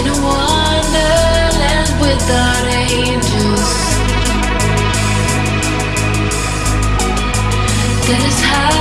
in a wonderland without angels. That is how.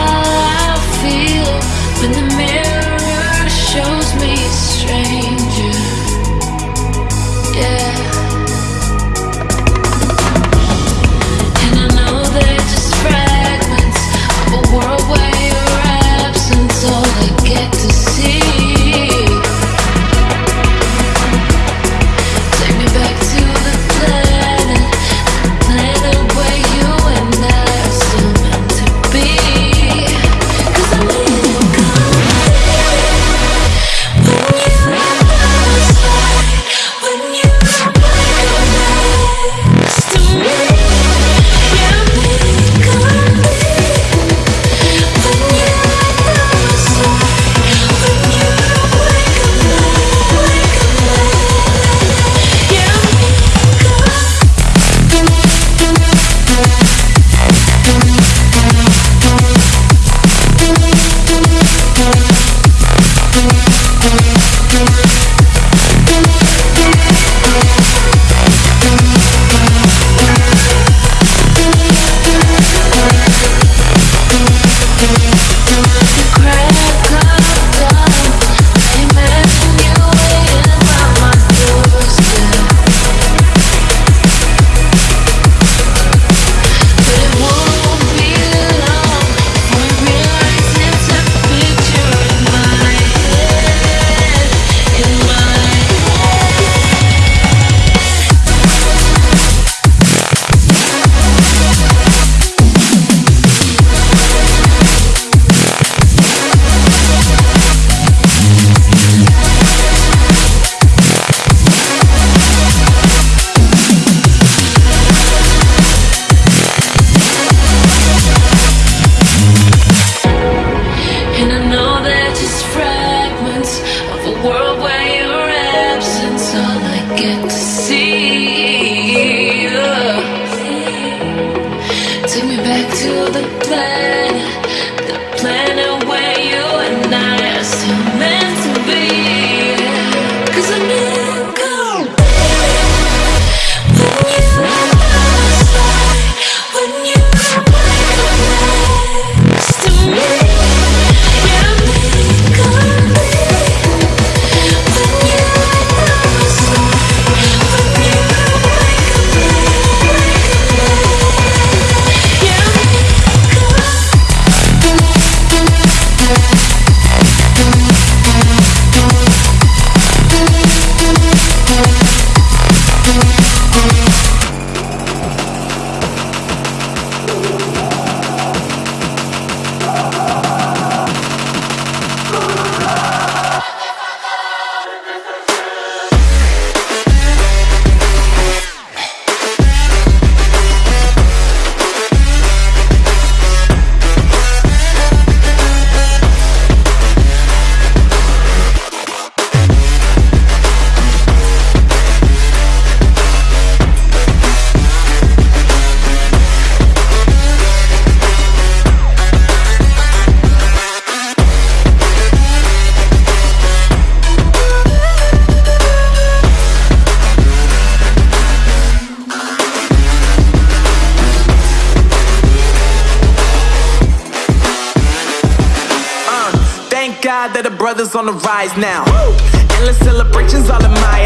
back to the plan. that the brothers on the rise now. Woo! Endless celebrations all in my